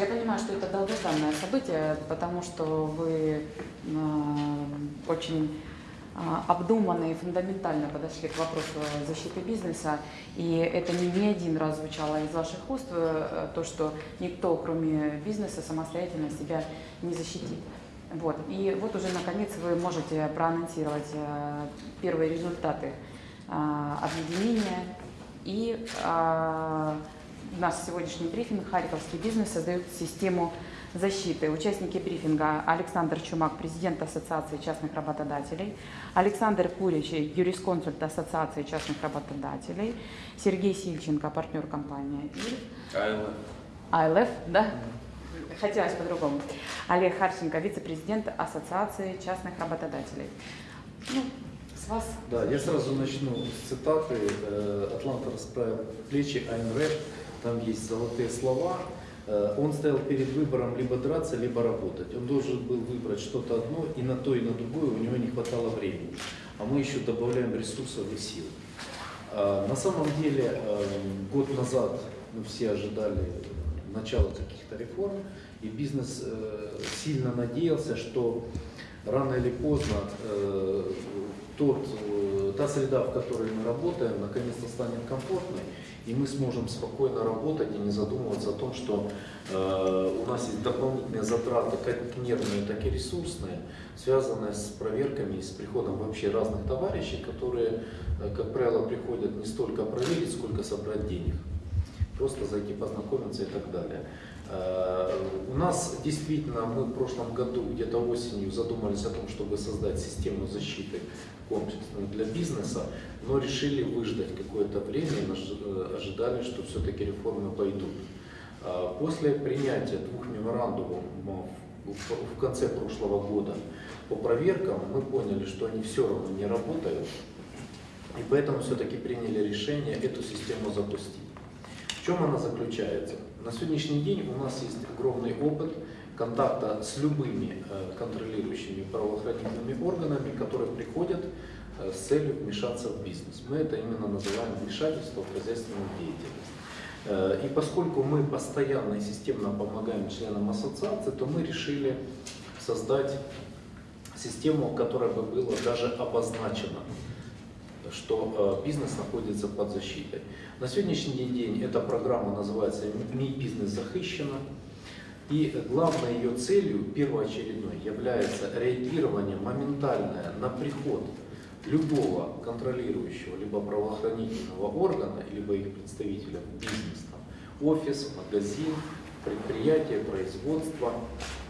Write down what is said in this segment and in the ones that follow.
Я понимаю, что это долгожданное событие, потому что вы э, очень э, обдуманно и фундаментально подошли к вопросу защиты бизнеса. И это не, не один раз звучало из ваших уст, э, то, что никто, кроме бизнеса, самостоятельно себя не защитит. Вот. И вот уже наконец вы можете проанонсировать э, первые результаты э, объединения и э, наш сегодняшний брифинг «Харьковский бизнес создает систему защиты». Участники брифинга Александр Чумак, президент Ассоциации частных работодателей, Александр Курич, юрисконсульт Ассоциации частных работодателей, Сергей Сильченко, партнер компании АЛФ. АЛФ, да? Хотелось по-другому. Олег Харченко, вице-президент Ассоциации частных работодателей. Ну, с вас. Да, я сразу начну с цитаты. Э, Атланта расправил плечи, Айн Рэп, там есть золотые слова. Э, Он стоял перед выбором либо драться, либо работать. Он должен был выбрать что-то одно, и на то, и на другое у него не хватало времени. А мы еще добавляем ресурсов и сил. А, На самом деле, э, год назад мы все ожидали начала каких-то реформ, и бизнес э, сильно надеялся, что рано или поздно э, тот, э, та среда, в которой мы работаем, наконец-то станет комфортной, и мы сможем спокойно работать и не задумываться о том, что э, у нас есть дополнительные затраты, как нервные, так и ресурсные, связанные с проверками и с приходом вообще разных товарищей, которые, э, как правило, приходят не столько проверить, сколько собрать денег просто зайти познакомиться и так далее. Э, У нас действительно, мы в прошлом году, где-то осенью, задумались о том, чтобы создать систему защиты комплексную для бизнеса, но решили выждать какое-то время э, ожидали, что все-таки реформы пойдут. Э, После принятия двух меморандумов в конце прошлого года по проверкам мы поняли, что они все равно не работают, и поэтому все-таки приняли решение эту систему запустить. В чем она заключается? На сегодняшний день у нас есть огромный опыт контакта с любыми э, контролирующими правоохранительными органами, которые приходят э, с целью вмешаться в бизнес. Мы это именно называем вмешательство в хозяйственную деятельность. Э, И поскольку мы постоянно и системно помогаем членам ассоциации, то мы решили создать систему, которая бы была даже обозначена что бизнес находится под защитой. На сегодняшний день эта программа называется «Мій бизнес захищена». И главной ее целью, первоочередной, является реагирование моментальное на приход любого контролирующего, либо правоохранительного органа, либо их представителя бизнес, офис, магазин, предприятие, производство,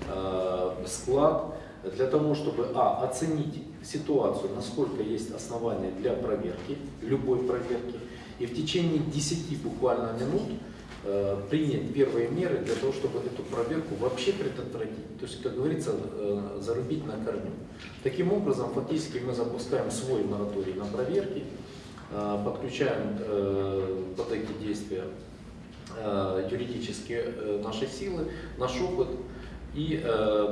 э, склад, для того, чтобы а, оценить ситуацию, насколько есть основания для проверки, любой проверки, и в течение 10 буквально минут э, принять первые меры для того, чтобы эту проверку вообще предотвратить. То есть, как говорится, э, зарубить на корню. Таким образом, фактически мы запускаем свой мораторий на проверки, э, подключаем под эти действия юридические наши силы, наш опыт. И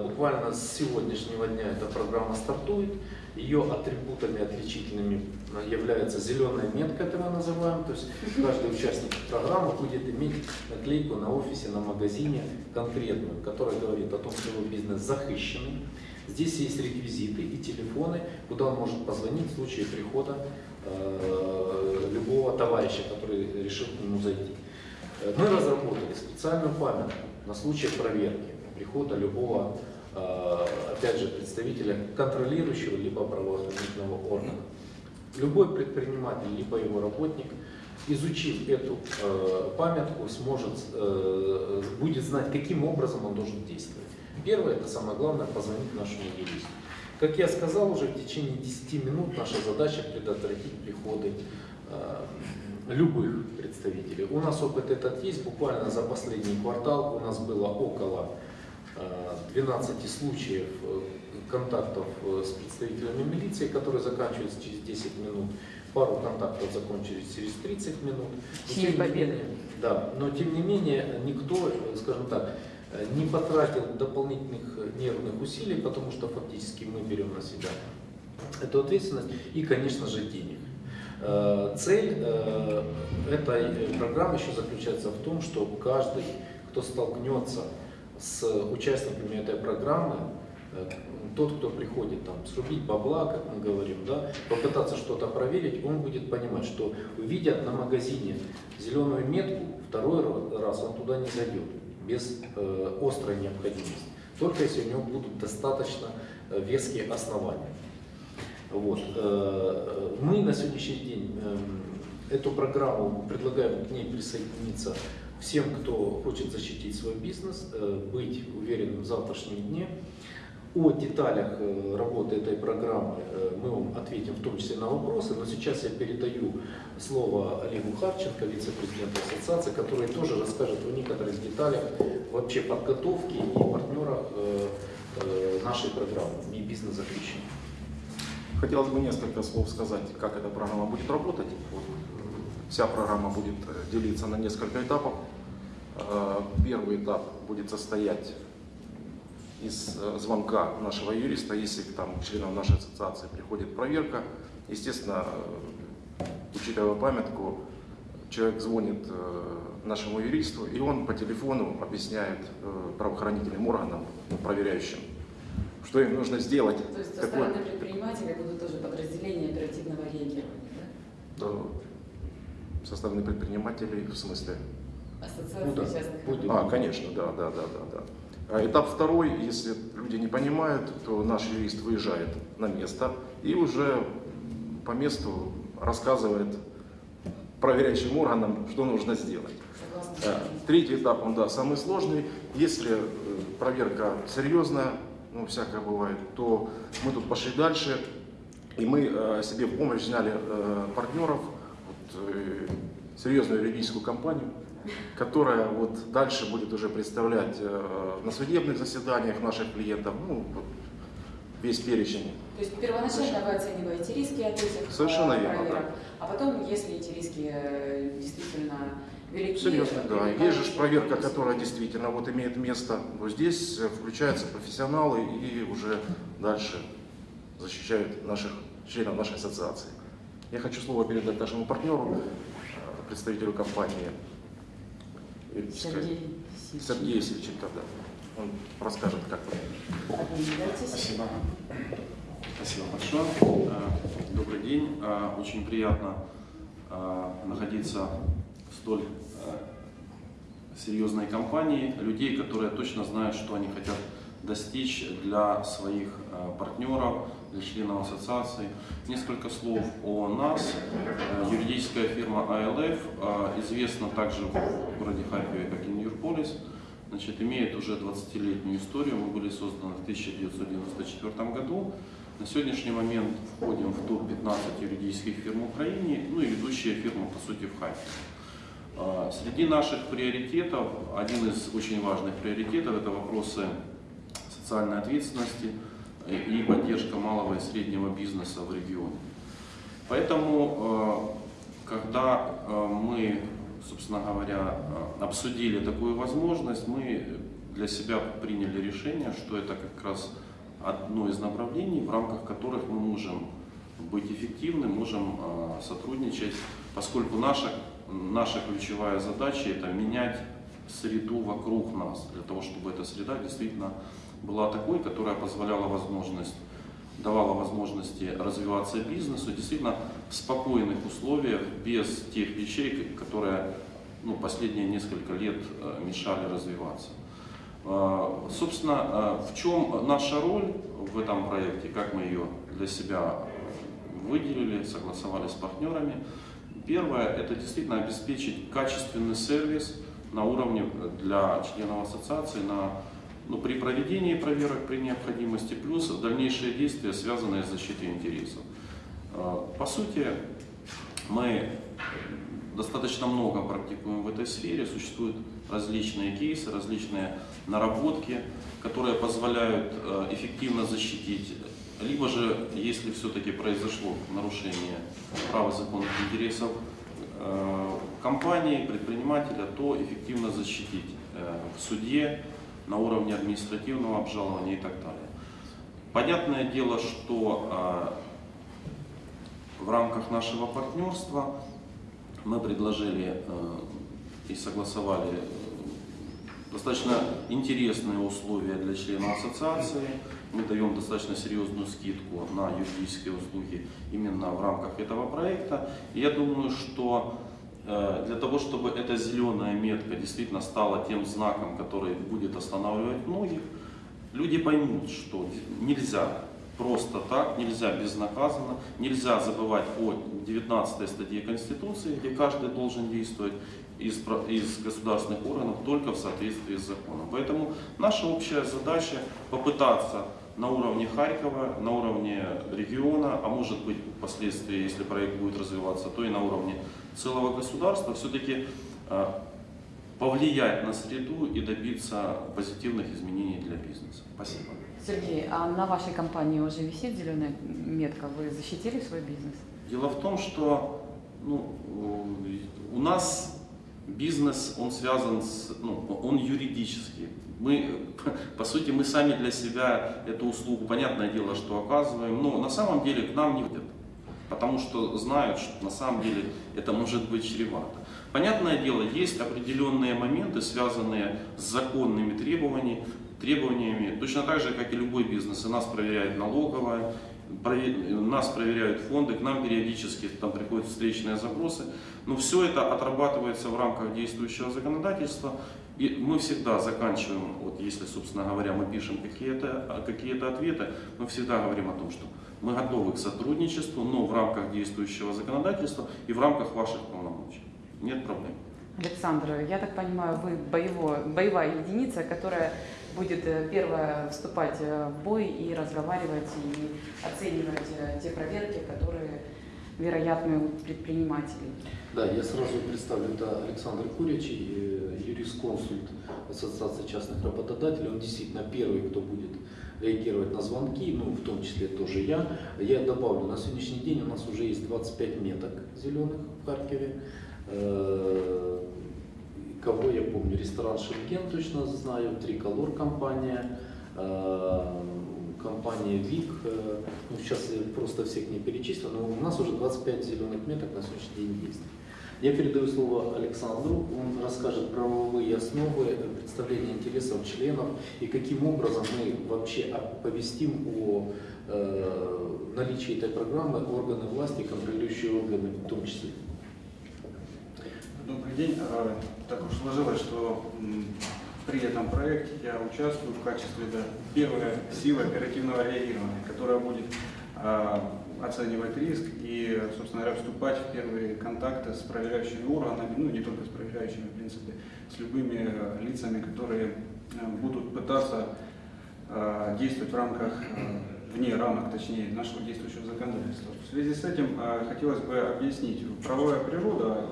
буквально с сегодняшнего дня эта программа стартует. Ее атрибутами отличительными э, является зеленая метка, это мы называем. То есть каждый участник программы будет иметь наклейку на офисе, на магазине конкретную, которая говорит о том, что его бизнес захищенный. Здесь есть реквизиты и телефоны, куда он может позвонить в случае прихода э, любого товарища, который решил к нему зайти. Э, Мы разработали специальную памятку на случай проверки прихода любого, опять же, представителя контролирующего либо правоохранительного органа. Любой предприниматель, либо его работник, изучив эту э, памятку, сможет, э, будет знать, каким образом он должен действовать. Первое, это самое главное, позвонить нашему юристу. Как я сказал уже, в течение 10 минут наша задача предотвратить приходы э, любых представителей. У нас опыт этот есть, буквально за последний квартал у нас было около э, 12 случаев э, контактов э, с представителями милиции, которые заканчиваются через 10 минут. Пару контактов закончились через 30 минут. Не победы. менее- Да, но тем не менее никто, э, скажем так, э, не потратил дополнительных э, нервных усилий, потому что фактически мы берем на себя эту ответственность и, конечно же, денег. Э, Цель э, этой э, программы еще заключается в том, что каждый, кто столкнется с участниками этой программы, э, тот, кто приходит там срубить бабла, как мы говорим, да, попытаться что-то проверить, он будет понимать, что увидя на магазине зеленую метку, второй раз он туда не зайдет без э, острой необходимости. Только если у него будут достаточно э, веские основания. Вот. Э, мы на сегодняшний день э, эту программу предлагаем к ней присоединиться всем, кто хочет защитить свой бизнес, э, быть уверенным в завтрашнем дне. О деталях э, работы этой программы э, мы вам ответим в том числе на вопросы, но сейчас я передаю слово Олегу Харченко, вице-президенту ассоциации, который тоже расскажет о некоторых деталях вообще подготовки и партнерах нашей программы и бизнес-захвещения. Хотелось бы несколько слов сказать, как эта программа будет работать. Вся программа будет делиться на несколько этапов. Первый этап будет состоять из э, звонка нашего юриста, если там членам нашей ассоциации приходит проверка, естественно, э, учитывая памятку, человек звонит э, нашему юристу, и он по телефону объясняет правоохранительным органам, проверяющим, что им нужно сделать. То есть со стороны предпринимателей будут тоже подразделения оперативного реагирования, да? Со стороны предпринимателей в смысле? Ассоциация ну, да. частных. Будет. А, конечно, да, да, да, да, да. А этап второй, если люди не понимают, то наш юрист выезжает на место и уже по месту рассказывает проверяющим органам, что нужно сделать. Согласна. Третий этап, он да, самый сложный. Если э, проверка серьезная, ну всякое бывает, то мы тут пошли дальше, и мы э, себе в помощь взяли э, партнеров, серьезную юридическую компанию, которая вот дальше будет уже представлять э, на судебных заседаниях наших клиентов, ну, вот, весь перечень. То есть первоначально вы оцениваете риски от этих Совершенно э, верно, проверок, да. а потом, если эти риски э, действительно велики... Серьезно, да. Есть же проверка, которая действительно вот имеет место, но здесь включаются профессионалы и уже дальше защищают наших членов нашей ассоциации. Я хочу слово передать нашему партнеру, представителю компании Сергей Сергей Сильченко, да. Он расскажет, как вы. Спасибо. Спасибо большое. Э, добрый день. Э, очень приятно э, находиться в столь серьезной компании людей, которые точно знают, что они хотят достичь для своих партнеров, членов ассоциации. Несколько слов о нас. Э, юридическая фирма ALF э, известна также в городе Харькове, как и Ньюрполис. Значит, имеет уже 20-летнюю историю. Мы были созданы в 1994 году. На сегодняшний момент входим в топ-15 юридических фирм Украины, ну и ведущая фирма, по сути, в Харькове. Э, среди наших приоритетов, один из очень важных приоритетов, это вопросы социальной ответственности – и поддержка малого и среднего бизнеса в регионе. Поэтому, э, когда э, мы, собственно говоря, э, обсудили такую возможность, мы для себя приняли решение, что это как раз одно из направлений, в рамках которых мы можем быть эффективны, можем сотрудничать, поскольку наша, наша ключевая задача это менять среду вокруг нас, для того, чтобы эта среда действительно была такой, которая позволяла возможность, давала возможности развиваться бизнесу действительно в спокойных условиях, без тех вещей, которые ну, последние несколько лет э, мешали развиваться. Э, собственно, э, в чем наша роль в этом проекте, как мы ее для себя выделили, согласовали с партнерами. Первое, это действительно обеспечить качественный сервис на уровне для членов ассоциации, на ну, при проведении проверок при необходимости, плюс дальнейшие действия, связанные с защитой интересов. А, по сути, мы достаточно много практикуем в этой сфере, существуют различные кейсы, различные наработки, которые позволяют а, эффективно защитить, либо же, если все-таки произошло нарушение права законных интересов а, компании, предпринимателя, то эффективно защитить в суде, на уровне административного обжалования и так далее. Понятное дело, что а, в рамках нашего партнерства мы предложили э, и согласовали достаточно интересные условия для членов ассоциации. Мы даем достаточно серьезную скидку на юридические услуги именно в рамках этого проекта. И я думаю, что э, для того, чтобы эта зеленая метка действительно стала тем знаком, который будет останавливать многих, люди поймут, что нельзя просто так, нельзя безнаказанно, нельзя забывать о 19 статье Конституции, где каждый должен действовать из, из государственных органов только в соответствии с законом. Поэтому наша общая задача попытаться на уровне Харькова, на уровне региона, а может быть впоследствии, если проект будет развиваться, то и на уровне целого государства, все-таки э, повлиять на среду и добиться позитивных изменений для бизнеса. Спасибо. Сергей, а на вашей компании уже висит зеленая метка? Вы защитили свой бизнес? Дело в том, что ну, у нас бизнес, он связан с, ну, он юридический. Мы, по сути, мы сами для себя эту услугу, понятное дело, что оказываем, но на самом деле к нам не ходят, потому что знают, что на самом деле это может быть чревато. Понятное дело, есть определенные моменты, связанные с законными требованиями, требованиями, точно так же, как и любой бизнес. И нас проверяет налоговая, нас проверяют фонды, к нам периодически там приходят встречные запросы. Но все это отрабатывается в рамках действующего законодательства. И мы всегда заканчиваем, вот если, собственно говоря, мы пишем какие-то какие ответы, мы всегда говорим о том, что мы готовы к сотрудничеству, но в рамках действующего законодательства и в рамках ваших полномочий. Нет проблем. Александр, я так понимаю, вы боевой, боевая единица, которая будет э, первая вступать э, в бой и разговаривать, и оценивать э, те проверки, которые вероятны у предпринимателей. Да, я сразу представлю, это Александр Курячий, юрисконсульт Ассоциации частных работодателей. Он действительно первый, кто будет реагировать на звонки, ну, в том числе тоже я. Я добавлю, на сегодняшний день у нас уже есть 25 меток зеленых в Харькове. Э, Кого я помню, ресторан Шенген точно знаю, Триколор компания, э, компания ВИК, э, ну, сейчас я просто всех не перечислю, но у нас уже 25 зеленых меток на сегодняшний день есть. Я передаю слово Александру, он расскажет правовые основы представления интересов членов и каким образом мы вообще оповестим о э, наличии этой программы органы власти, контролирующие органы в том числе. Добрый день. Э, Так уж сложилось, что при этом проекте я участвую в качестве да, первой силы оперативного реагирования, которая будет э, оценивать риск и, собственно говоря, вступать в первые контакты с проверяющими органами, ну не только с проверяющими, в принципе, с любыми лицами, которые э, будут пытаться э, действовать в рамках, э, вне рамок, точнее, нашего действующего законодательства. В связи с этим хотелось бы объяснить, правовая природа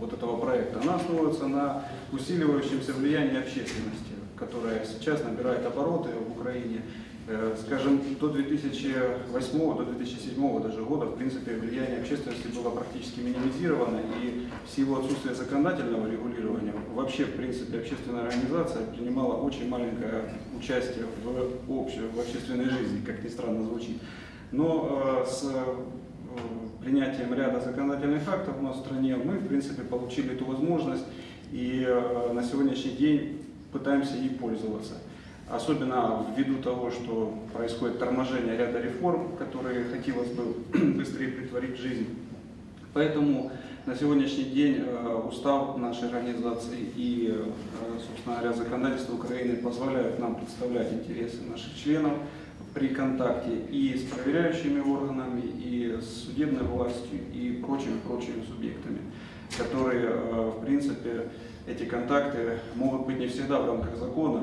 вот этого проекта, она основывается на усиливающемся влиянии общественности, которая сейчас набирает обороты в Украине. Э, Скажем, до 2008, до 2007 даже года, в принципе, влияние общественности было практически минимизировано, и в силу отсутствия законодательного регулирования, вообще, в принципе, общественная организация принимала очень маленькое участие в, общей, в общественной жизни, как ни странно звучит. Но э, с э, принятием ряда законодательных актов у нас в стране мы, в принципе, получили эту возможность и на сегодняшний день пытаемся ей пользоваться. Особенно ввиду того, что происходит торможение ряда реформ, которые хотелось бы быстрее притворить в жизнь. Поэтому на сегодняшний день э, устав нашей организации и, э, собственно говоря, законодательство Украины позволяют нам представлять интересы наших членов при контакте и с проверяющими органами, и с судебной властью, и прочими-прочими субъектами, которые, э, в принципе, эти контакты могут быть не всегда в рамках закона,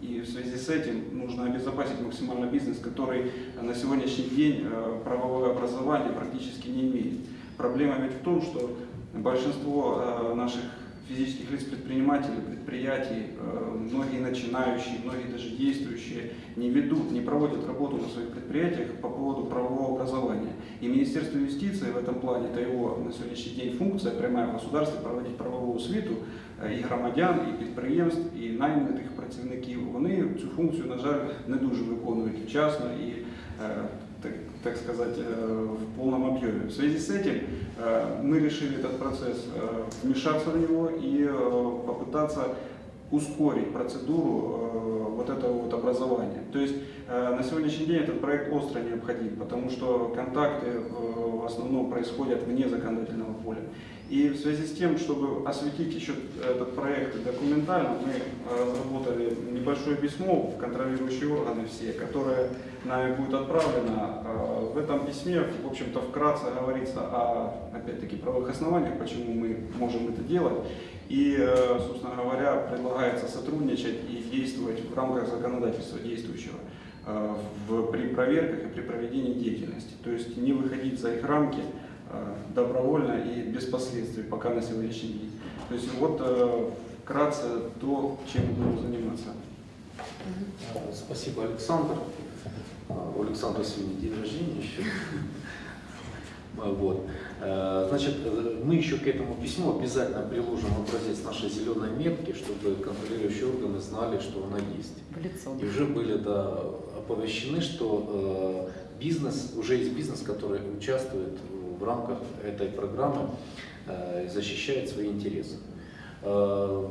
и в связи с этим нужно обезопасить максимально бизнес, который на сегодняшний день э, правовое образование практически не имеет. Проблема ведь в том, что большинство э, наших физических лиц, предпринимателей, предприятий, э, многие начинающие, многие даже действующие, не ведут, не проводят работу на своих предприятиях по поводу правового образования. И Министерство юстиции в этом плане, это его на сегодняшний день функция, прямая в государстве, проводить правову освіту е, і громадян, і підприємств, і найманих працівників. Вони цю функцію, на жаль, не дуже виконують вчасно і е, так, так сказать, э, в полном объеме. В связи с этим э, мы решили этот процесс э, вмешаться в него и э, попытаться ускорить процедуру э, вот этого вот образования. То есть э, на сегодняшний день этот проект остро необходим, потому что контакты э, в основном происходят вне законодательного поля. И в связи с тем, чтобы осветить еще этот проект документально, мы разработали небольшое письмо в контролирующие органы все, которое нами будет отправлено. В этом письме, в общем-то, вкратце говорится о, опять-таки, правовых основаниях, почему мы можем это делать. И, э, собственно говоря, предлагается сотрудничать и действовать в рамках законодательства действующего э, в, при проверках и при проведении деятельности. То есть не выходить за их рамки э, добровольно и без последствий, пока на сегодняшний день. То есть вот вкратце то, чем мы будем заниматься. Спасибо, Александр. У Александра сегодня день рождения еще. А, Вот. Э, Значит, э, мы еще к этому письму обязательно приложим образец нашей зеленой метки, чтобы контролирующие органы знали, что она есть. В лицо. И уже были да, оповещены, что э, бизнес, уже есть бизнес, который участвует в рамках этой программы и защищает свои интересы. То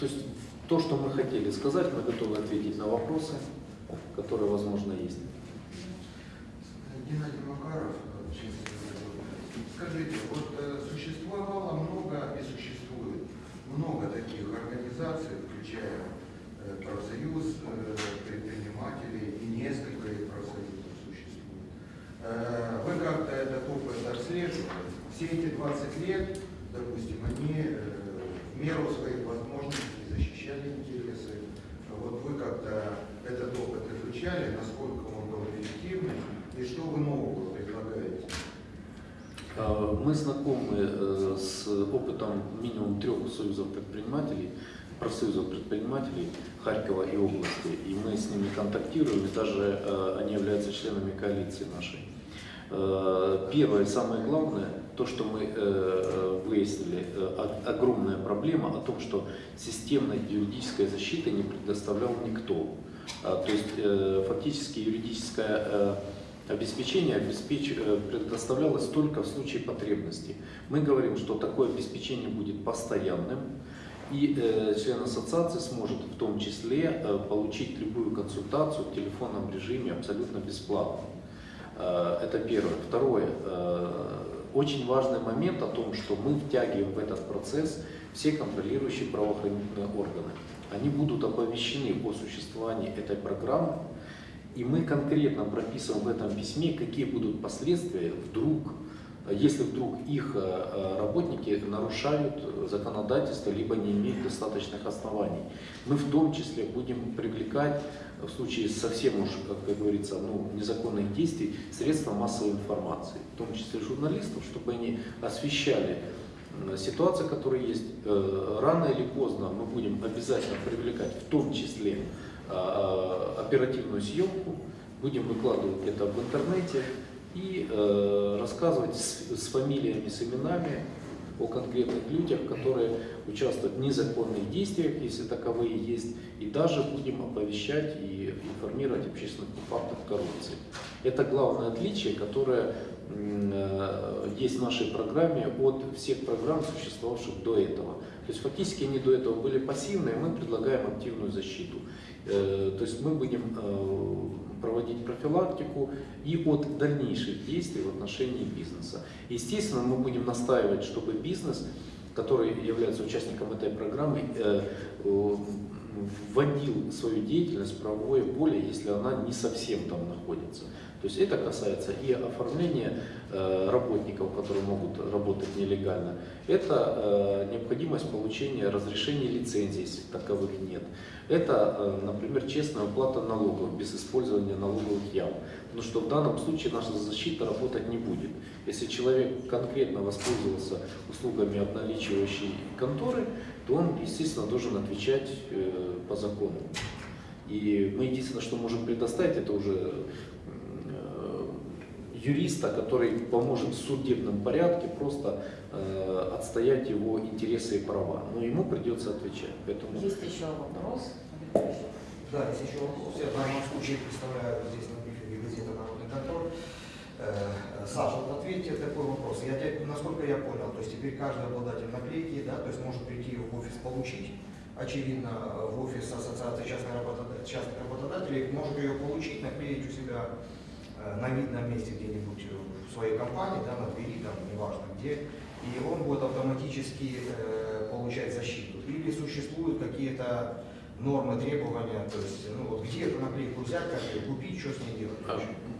есть то, что мы хотели сказать, мы готовы ответить на вопросы, которые, возможно, есть. Геннадий Макаров, Скажите, вот э, существовало много и существует много таких организаций, включая э, профсоюз э, предпринимателей и несколько их профсоюзов существует. Вы как-то этот опыт отслеживали? Все эти 20 лет, допустим, они в меру своих возможностей защищали интересы. Вот вы как-то этот опыт изучали, насколько он был эффективным, и что вы нового Мы знакомы э, с опытом минимум трех союзов предпринимателей, профсоюзов предпринимателей Харькова и области, и мы с ними контактируем, и даже э, они являются членами коалиции нашей. Э, Первое самое главное, то, что мы э, выяснили, э, огромная проблема о том, что системной юридической защиты не предоставлял никто. А, То есть э, фактически юридическое э, обеспечение обеспеч- э, предоставлялось только в случае потребности. Мы говорим, что такое обеспечение будет постоянным, и э, член ассоциации сможет в том числе э, получить любую консультацию в телефонном режиме абсолютно бесплатно. Э, Это первое. Второе. э, Очень важный момент о том, что мы втягиваем в этот процесс все контролирующие правоохранительные органы. Они будут оповещены о существовании этой программы, и мы конкретно прописываем в этом письме, какие будут последствия вдруг, если вдруг их э, работники нарушают законодательство, либо не имеют достаточных оснований. Мы в том числе будем привлекать в случае совсем уж, как говорится, ну, незаконных действий, средства массовой информации, в том числе журналистов, чтобы они освещали м, ситуации, которые есть. Э, Рано или поздно мы будем обязательно привлекать, в том числе оперативную съемку, будем выкладывать это в интернете и э, рассказывать с, с фамилиями, с именами о конкретных людях, которые участвуют в незаконных действиях, если таковые есть, и даже будем оповещать и информировать общественных фактах коррупции. Это главное отличие, которое э, есть в нашей программе от всех программ, существовавших до этого. То есть фактически они до этого были пассивные, мы предлагаем активную защиту. Э, То есть мы будем э, проводить профилактику и от дальнейших действий в отношении бизнеса. Естественно, мы будем настаивать, чтобы бизнес, который является участником этой программы, э, вводил свою деятельность в правовое поле, если она не совсем там находится. То есть это касается и оформления э, работников, которые могут работать нелегально. Это э, необходимость получения разрешения лицензии, если таковых нет. Это, э, например, честная уплата налогов без использования налоговых ям. Потому что в данном случае наша защита работать не будет. Если человек конкретно воспользовался услугами обналичивающей конторы, то он, естественно, должен отвечать э, по закону. И мы единственное, что можем предоставить, это уже э, юриста, который поможет в судебном порядке просто э, отстоять его интересы и права. Но ему придется отвечать. Поэтому Есть еще вопрос? Да, есть еще вопрос. Я в данном случае представляю здесь на брифинге газеты «Народный контроль». Э, Саша, вот ответьте такой вопрос. Я, насколько я понял, то есть теперь каждый обладатель наклейки, да, то есть может прийти в офис получить очевидно, в офис Ассоциации частных работодателей, частных работодателей, может ее получить, наклеить у себя э, на видном месте где-нибудь в своей компании, да, на двери, там, неважно где, и он будет автоматически э, получать защиту. Или существуют какие-то нормы, требования, то есть, ну вот где эту наклейку взять, как ее купить, что с ней делать.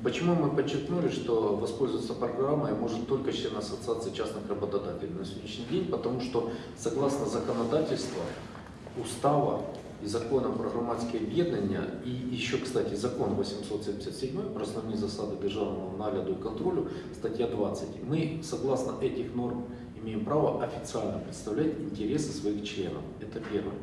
Почему мы подчеркнули, что воспользоваться программой может только член Ассоциации частных работодателей на сегодняшний день, потому что согласно законодательству, устава и закона про громадские об'єднання, и еще, кстати, закон 877 про основные засады державного нагляду и контролю, статья 20, мы, согласно этих норм, имеем право официально представлять интересы своих членов. Это первое.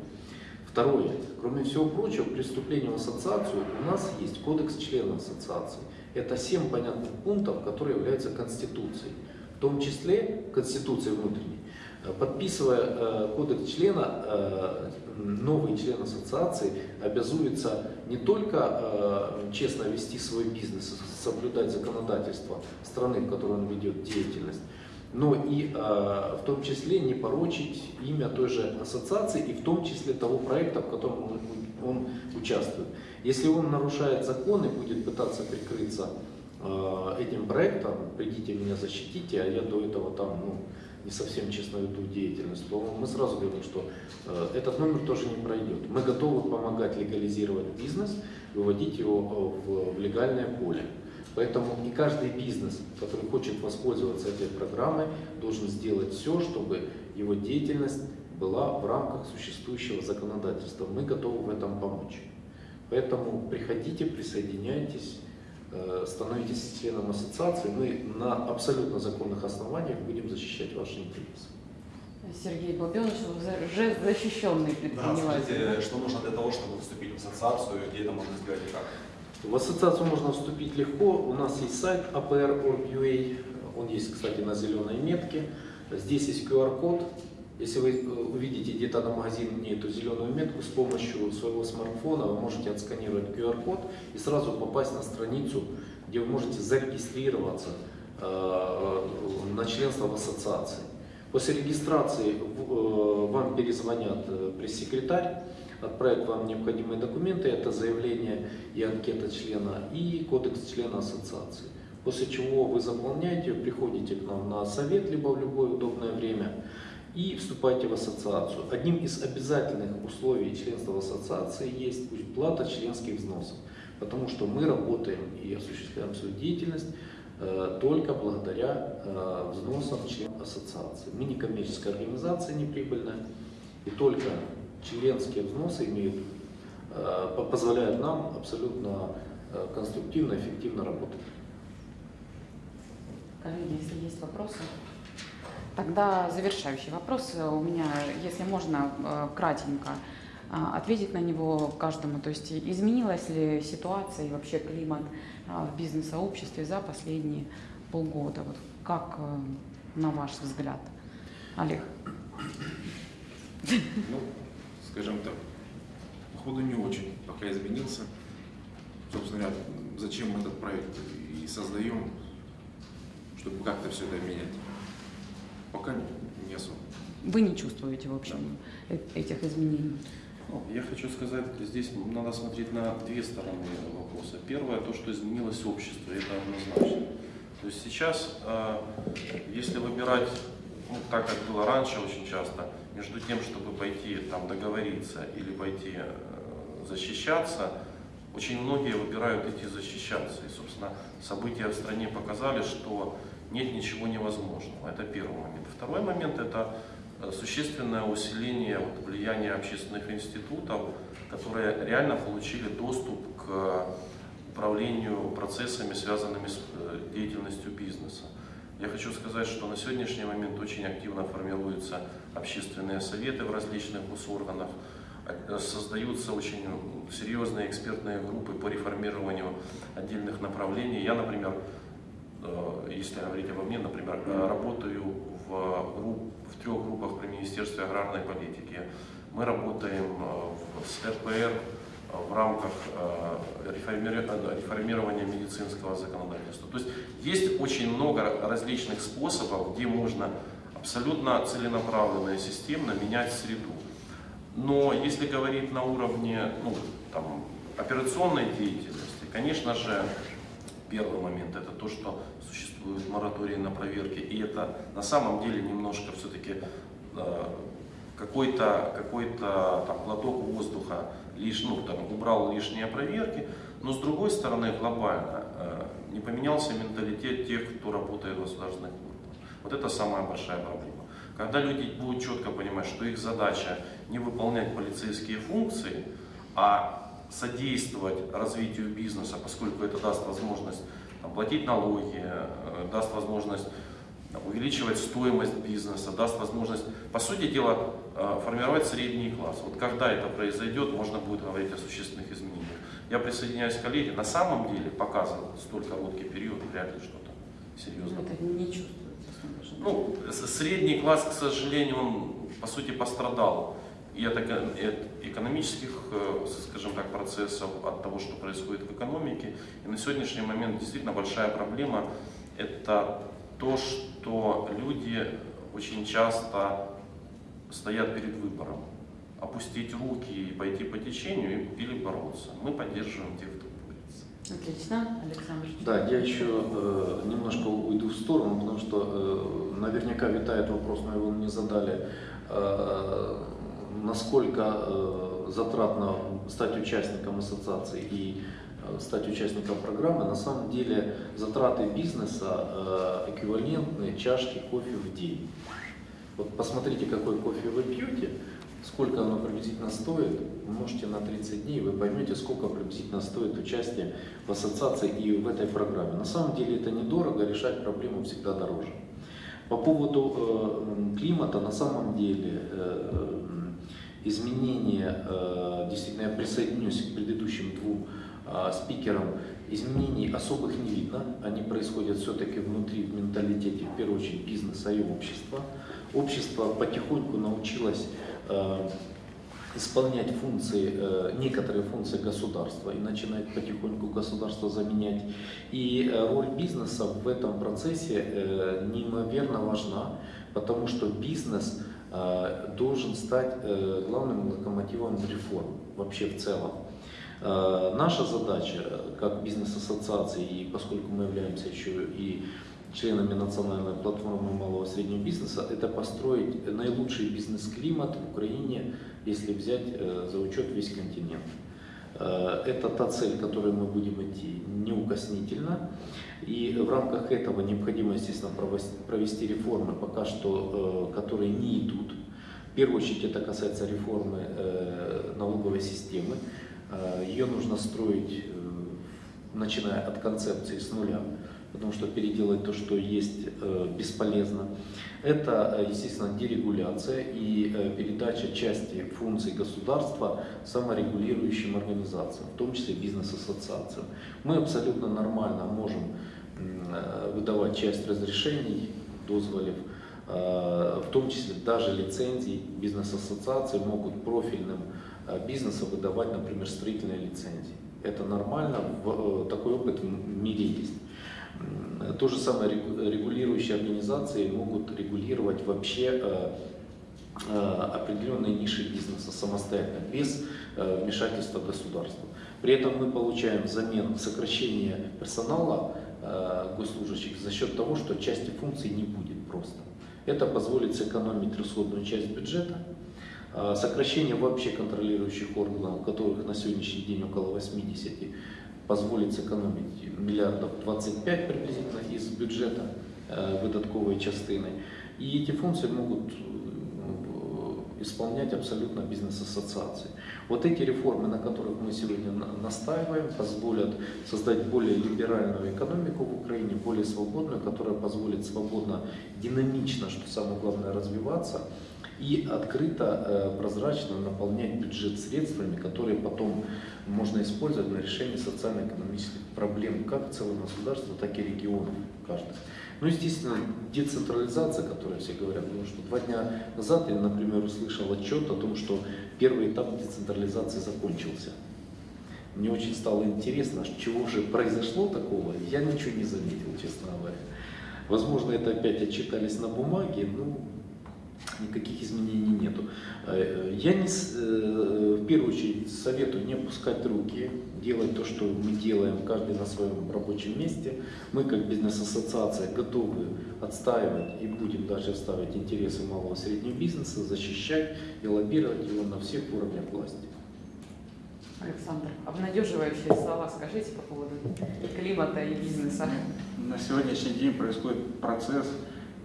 Второе. Кроме всего прочего, при вступлении в ассоциацию у нас есть кодекс членов ассоциации. Это семь понятных пунктов, которые являются Конституцией. В том числе Конституцией внутренней. Э, Подписывая э, кодекс члена, э, новый член ассоциации обязуется не только честно вести свой бизнес, соблюдать законодательство страны, в которой он ведет деятельность, но и в том числе не порочить имя той же ассоциации и в том числе того проекта, в котором он, он участвует. Если он нарушает закон и будет пытаться прикрыться э, этим проектом, придите меня защитите, а я до этого там ну, не совсем честно веду деятельность, то мы сразу говорим, что э, этот номер тоже не пройдет. Мы готовы помогать легализировать бизнес, выводить его э, в, легальное поле. Поэтому и каждый бизнес, который хочет воспользоваться этой программой, должен сделать все, чтобы его деятельность была в рамках существующего законодательства. Мы готовы в этом помочь. Поэтому приходите, присоединяйтесь, э, становитесь членом ассоциации. Мы на абсолютно законных основаниях будем защищать ваши интересы. Сергей Бобенович уже защищенный Да, предприниматель. скажите, что нужно для того, чтобы вступить в ассоциацию, где это можно сделать и как? В ассоциацию можно вступить легко. У нас есть сайт apr.org.ua. Он есть, кстати, на зеленой метке. Здесь есть QR-код. Если вы э, увидите где-то на магазине эту зеленую метку, с помощью своего смартфона вы можете отсканировать QR-код и сразу попасть на страницу, где вы можете зарегистрироваться э, на членство в ассоциации. После регистрации э, вам перезвонят э, пресс-секретарь, отправят вам необходимые документы, это заявление и анкета члена, и кодекс члена ассоциации. После чего вы заполняете, приходите к нам на совет, либо в любое удобное время, и вступаете в ассоциацию. Одним из обязательных условий членства в ассоциации есть плата членских взносов, потому что мы работаем и осуществляем свою деятельность э, только благодаря э, взносам членов ассоциации. Мы не коммерческая организация, не прибыльная, и только членские взносы имеют, э, по- позволяют нам абсолютно конструктивно, эффективно работать. Коллеги, если есть вопросы. Тогда завершающий вопрос у меня, если можно, э, кратенько э, ответить на него каждому. То есть изменилась ли ситуация и вообще климат э, в бизнес-сообществе за последние полгода? Вот как, э, на ваш взгляд, Олег? Ну, скажем так, походу не очень пока изменился. Собственно говоря, зачем мы этот проект и создаем, чтобы как-то все это менять. Пока не, особо. Вы не чувствуете, в общем, э- этих изменений? Ну, Я хочу сказать, здесь надо смотреть на две стороны вопроса. Первое, то, что изменилось общество, это однозначно. То есть сейчас, э, если выбирать, ну, так как было раньше очень часто, между тем, чтобы пойти там договориться или пойти э, защищаться, очень многие выбирают идти защищаться. И, собственно, события в стране показали, что нет ничего невозможного. Это первый момент. Второй момент – это э, существенное усиление вот, влияния общественных институтов, которые реально получили доступ к управлению процессами, связанными с э, деятельностью бизнеса. Я хочу сказать, что на сегодняшний момент очень активно формируются общественные советы в различных госорганах, э, создаются очень серьезные экспертные группы по реформированию отдельных направлений. Я, например, если говорить обо мне, например, э, работаю в, групп- в трех группах при Министерстве аграрной политики. Мы работаем э, с РПР э, в рамках э, э, реформирования медицинского законодательства. То есть есть очень много различных способов, где можно абсолютно целенаправленно и системно менять среду. Но если говорить на уровне ну, там, операционной деятельности, конечно же, первый момент это то, что существует мораторий на проверки, и это на самом деле немножко все-таки э, какой-то какой там глоток воздуха лишь, ну, там, убрал лишние проверки, но с другой стороны глобально э, не поменялся менталитет тех, кто работает в государственных органах. Вот это самая большая проблема. Когда люди будут четко понимать, что их задача не выполнять полицейские функции, а содействовать развитию бизнеса, поскольку это даст возможность там, платить налоги, э, даст возможность увеличивать стоимость бизнеса, даст возможность, по сути дела, э, формировать средний класс. Вот когда это произойдет, можно будет говорить о существенных изменениях. Я присоединяюсь к коллеге, на самом деле показывал столь короткий период, вряд ли что-то серьезно. Это не чувствуется. Ну, средний класс, к сожалению, он по сути пострадал и от экономических, э, скажем так, процессов, от того, что происходит в экономике. И на сегодняшний момент действительно большая проблема – это то, что люди очень часто стоят перед выбором. Опустить руки и пойти по течению или бороться. Мы поддерживаем тех, кто борется. Отлично. Александр. Да, я еще э, немножко уйду в сторону, потому что э, наверняка витает вопрос, но его не задали. Э, насколько э, затратно стать участником ассоциации и э, стать участником программы, на самом деле затраты бизнеса э, эквивалентны чашке кофе в день. Вот посмотрите, какой кофе вы пьете, сколько оно приблизительно стоит, умножьте на 30 дней, вы поймете, сколько приблизительно стоит участие в ассоциации и в этой программе. На самом деле это недорого, решать проблему всегда дороже. По поводу климата, на самом деле, э, изменения, э, действительно, я присоединюсь к предыдущим двум э, спикерам, изменений особых не видно, они происходят все-таки внутри, в менталитете, в первую очередь, бизнеса и общества. Общество потихоньку научилось э, исполнять функции, некоторые функции государства и начинает потихоньку государство заменять. И роль бизнеса в этом процессе неимоверно важна, потому что бизнес Э, должен стать э, главным локомотивом реформ вообще в целом. Э, наша задача как бизнес-ассоциации, и поскольку мы являемся еще и членами национальной платформы малого и среднего бизнеса, это построить наилучший бизнес-климат в Украине, если взять за учет весь континент. Это та цель, к которой мы будем идти неукоснительно. И в рамках этого необходимо, естественно, провести реформы, пока что, э, которые не идут. В первую очередь это касается реформы э, налоговой системы. Э, Ее нужно строить, начиная от концепции с нуля, потому что переделать то, что есть, бесполезно. Это, естественно, дерегуляция и передача части функций государства саморегулирующим организациям, в том числе бизнес-ассоциациям. Мы абсолютно нормально можем Э, выдавать часть разрешений, дозволев, э, в том числе даже лицензий. Бизнес-ассоциации могут профильным э, бизнесам выдавать, например, строительные лицензии. Это нормально, такой опыт в мире есть. То же самое регулирующие организации могут регулировать вообще определенные ниши бизнеса самостоятельно, без вмешательства государства. При этом мы получаем взамен сокращение персонала Э, госслужащих за счет того, что части функций не будет просто. Это позволит сэкономить расходную часть бюджета, э, сокращение вообще контролирующих органов, которых на сегодняшний день около 80, позволит сэкономить миллиардов 25 приблизительно из бюджета э, выдатковой частины. И эти функции могут исполнять абсолютно бизнес-ассоциации. Вот эти реформы, на которых мы сегодня настаиваем, позволят создать более либеральную экономику в Украине, более свободную, которая позволит свободно, динамично, что самое главное, развиваться и открыто, э, прозрачно наполнять бюджет средствами, которые потом можно использовать на решение социально-экономических проблем как целого государства, так и регионов каждого. Ну, естественно, децентрализация, о которой все говорят, потому что два дня назад я, например, услышал отчет о том, что первый этап децентрализации закончился. Мне очень стало интересно, чего же произошло такого, я ничего не заметил, честно говоря. Возможно, это опять отчитались на бумаге, ну, Никаких изменений нету. Э, Я не, э, в первую очередь советую не опускать руки, делать то, что мы делаем, каждый на своем рабочем месте. Мы как бизнес-ассоциация готовы отстаивать и будем дальше отстаивать интересы малого и среднего бизнеса, защищать и лоббировать его на всех уровнях власти. Александр, обнадеживающие слова скажите по поводу климата и бизнеса. На сегодняшний день происходит процесс,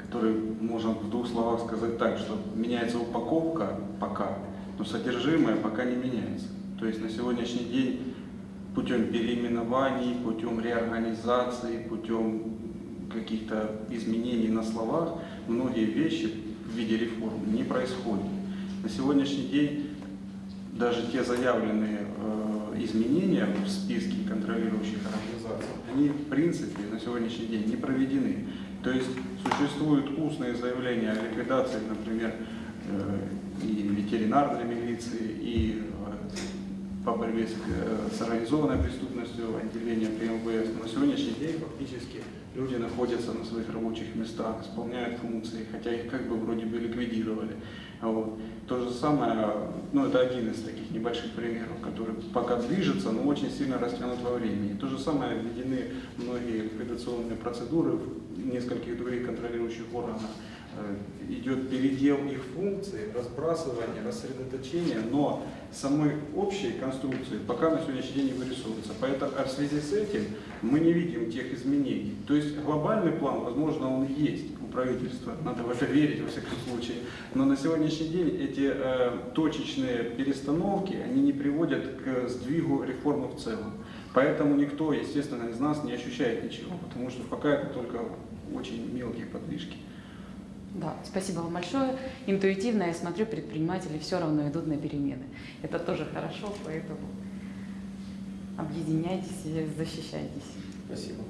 который можно в двух словах сказать так, что меняется упаковка пока, но содержимое пока не меняется. То есть на сегодняшний день путем переименований, путем реорганизации, путем каких-то изменений на словах многие вещи в виде реформ не происходят. На сегодняшний день даже те заявленные э, изменения в списке контролирующих организаций, они в принципе на сегодняшний день не проведены. То есть существуют устные заявления о ликвидации, например, э, и ветеринарной милиции, и по борьбе с, э, с организованной преступностью отделения при МВС. Но на сегодняшний день фактически люди находятся на своих рабочих местах, исполняют функции, хотя их как бы вроде бы ликвидировали. Вот. То же самое, ну это один из таких небольших примеров, который пока движется, но очень сильно растянут во времени. То же самое введены многие ликвидационные процедуры в нескольких других контролирующих органах. Э, Идет передел их функций, разбрасывание, рассредоточение, но самой общей конструкции пока на сегодняшний день не вырисовывается. Поэтому а в связи с этим мы не видим тех изменений. То есть глобальный план, возможно, он есть у правительства, надо в это верить во всяком случае. Но на сегодняшний день эти э, точечные перестановки, они не приводят к сдвигу реформы в целом. Поэтому никто, естественно, из нас не ощущает ничего, потому что пока это только очень мелкие подвижки. Да, спасибо вам большое. Интуитивно я смотрю, предприниматели все равно идут на перемены. Это тоже хорошо, поэтому объединяйтесь и защищайтесь. Спасибо.